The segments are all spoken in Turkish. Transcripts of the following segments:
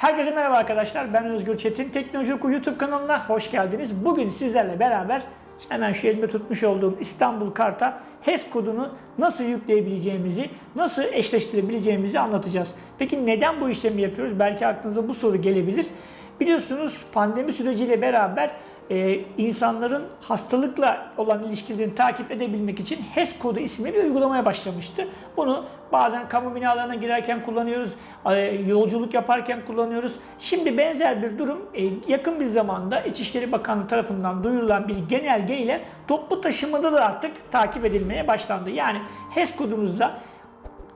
Herkese merhaba arkadaşlar. Ben Özgür Çetin. Teknoloji Oku YouTube kanalına hoş geldiniz. Bugün sizlerle beraber hemen şu elimde tutmuş olduğum İstanbul Kart'a HES kodunu nasıl yükleyebileceğimizi, nasıl eşleştirebileceğimizi anlatacağız. Peki neden bu işlemi yapıyoruz? Belki aklınıza bu soru gelebilir. Biliyorsunuz pandemi süreciyle beraber e, insanların hastalıkla olan ilişkilerini takip edebilmek için HES kodu isimli bir uygulamaya başlamıştı. Bunu bazen kamu binalarına girerken kullanıyoruz, e, yolculuk yaparken kullanıyoruz. Şimdi benzer bir durum e, yakın bir zamanda İçişleri Bakanlığı tarafından duyurulan bir genelge ile toplu taşımada da artık takip edilmeye başlandı. Yani HES kodunuzla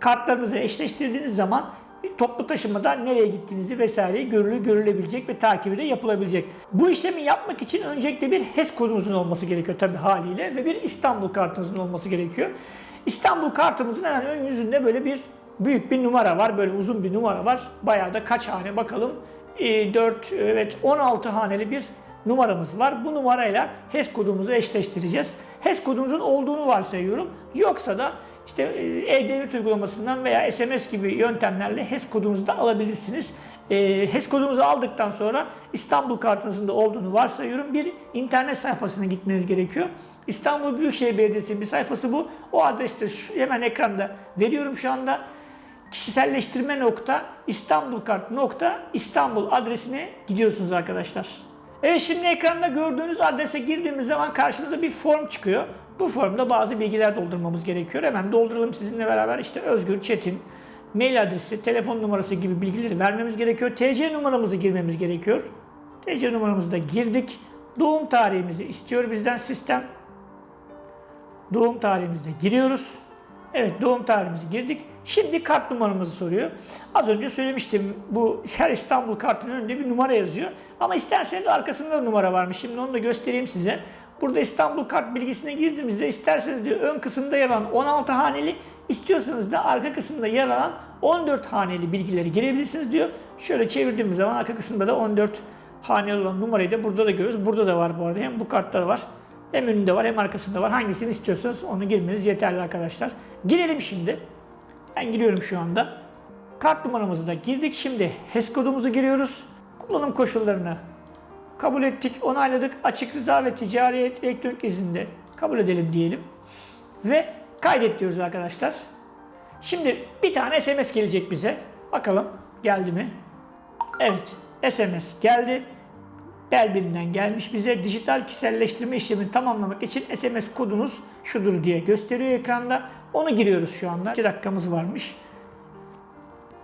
kartlarınızı eşleştirdiğiniz zaman toplu taşımada nereye gittiğinizi vesaireyi görülü görülebilecek ve takibi de yapılabilecek. Bu işlemi yapmak için öncelikle bir HES kodunuzun olması gerekiyor tabii haliyle ve bir İstanbul kartınızın olması gerekiyor. İstanbul kartımızın hemen ön yüzünde böyle bir büyük bir numara var. Böyle uzun bir numara var. Bayağı da kaç hane bakalım. E, 4 evet 16 haneli bir numaramız var. Bu numarayla HES kodumuzu eşleştireceğiz. HES kodumuzun olduğunu varsayıyorum. Yoksa da işte e, e-devlet uygulamasından veya SMS gibi yöntemlerle HES kodunuzu da alabilirsiniz. E, HES kodunuzu aldıktan sonra İstanbul kartınızın da olduğunu varsayıyorum. Bir internet sayfasına gitmeniz gerekiyor. İstanbul Büyükşehir Belediyesi'nin bir sayfası bu. O adreste şu, hemen ekranda veriyorum şu anda. Kişiselleştirme nokta İstanbul kart nokta İstanbul adresine gidiyorsunuz arkadaşlar. Evet şimdi ekranda gördüğünüz adrese girdiğimiz zaman karşımıza bir form çıkıyor. Bu formda bazı bilgiler doldurmamız gerekiyor. Hemen dolduralım sizinle beraber. İşte Özgür Çetin, mail adresi, telefon numarası gibi bilgileri vermemiz gerekiyor. TC numaramızı girmemiz gerekiyor. TC numaramızı da girdik. Doğum tarihimizi istiyor bizden sistem. Doğum tarihimizi de giriyoruz. Evet doğum tarihimizi girdik. Şimdi kart numaramızı soruyor. Az önce söylemiştim bu her İstanbul kartının önünde bir numara yazıyor. Ama isterseniz arkasında da numara varmış. Şimdi onu da göstereyim size. Burada İstanbul kart bilgisine girdiğimizde isterseniz diyor ön kısımda yer alan 16 haneli, istiyorsanız da arka kısımda yer alan 14 haneli bilgileri girebilirsiniz diyor. Şöyle çevirdiğimiz zaman arka kısımda da 14 haneli olan numarayı da burada da görüyoruz. Burada da var bu arada. Hem bu kartta da var. Hem önünde var hem arkasında var. Hangisini istiyorsanız onu girmeniz yeterli arkadaşlar. Girelim şimdi. Ben giriyorum şu anda. Kart numaramızı da girdik. Şimdi HES kodumuzu giriyoruz. Kullanım koşullarını kabul ettik, onayladık. Açık rıza ve ticari elektronik izinde kabul edelim diyelim. Ve kaydet diyoruz arkadaşlar. Şimdi bir tane SMS gelecek bize. Bakalım geldi mi? Evet, SMS geldi. Belbim'den gelmiş bize dijital kişiselleştirme işlemini tamamlamak için SMS kodunuz şudur diye gösteriyor ekranda. Onu giriyoruz şu anda. 2 dakikamız varmış.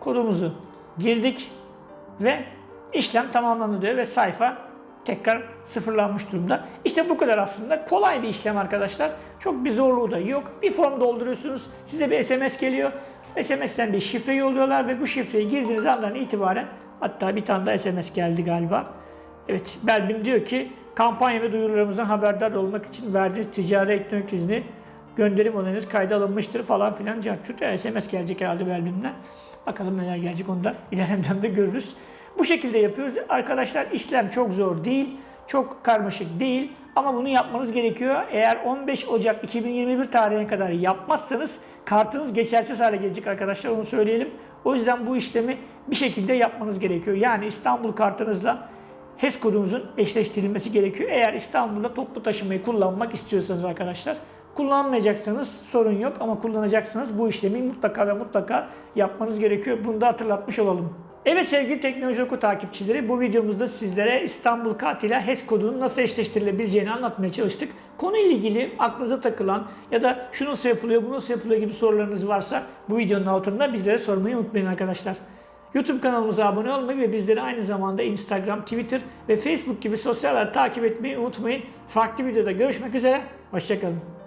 Kodumuzu girdik ve işlem tamamlandı diyor ve sayfa tekrar sıfırlanmış durumda. İşte bu kadar aslında kolay bir işlem arkadaşlar. Çok bir zorluğu da yok. Bir form dolduruyorsunuz. Size bir SMS geliyor. SMS'ten bir şifre yolluyorlar ve bu şifreyi girdiğiniz andan itibaren hatta bir tane daha SMS geldi galiba. Evet, Belbim diyor ki kampanya ve duyurularımızdan haberdar olmak için verdiğiniz ticari elektronik izni gönderim onayınız kayda alınmıştır falan filan. Yani SMS gelecek herhalde Belbim'den. Bakalım neler gelecek onu da ilerleyen dönemde görürüz. Bu şekilde yapıyoruz. Arkadaşlar işlem çok zor değil, çok karmaşık değil ama bunu yapmanız gerekiyor. Eğer 15 Ocak 2021 tarihine kadar yapmazsanız kartınız geçersiz hale gelecek arkadaşlar onu söyleyelim. O yüzden bu işlemi bir şekilde yapmanız gerekiyor. Yani İstanbul kartınızla HES kodunuzun eşleştirilmesi gerekiyor. Eğer İstanbul'da toplu taşımayı kullanmak istiyorsanız arkadaşlar. Kullanmayacaksanız sorun yok ama kullanacaksanız bu işlemi mutlaka ve mutlaka yapmanız gerekiyor. Bunu da hatırlatmış olalım. Evet sevgili Teknoloji Oku takipçileri bu videomuzda sizlere İstanbul ile HES kodunun nasıl eşleştirilebileceğini anlatmaya çalıştık. Konuyla ilgili aklınıza takılan ya da şu nasıl yapılıyor, bu nasıl yapılıyor gibi sorularınız varsa bu videonun altında bizlere sormayı unutmayın arkadaşlar. YouTube kanalımıza abone olmayı ve bizleri aynı zamanda Instagram, Twitter ve Facebook gibi sosyal takip etmeyi unutmayın. Farklı videoda görüşmek üzere, hoşçakalın.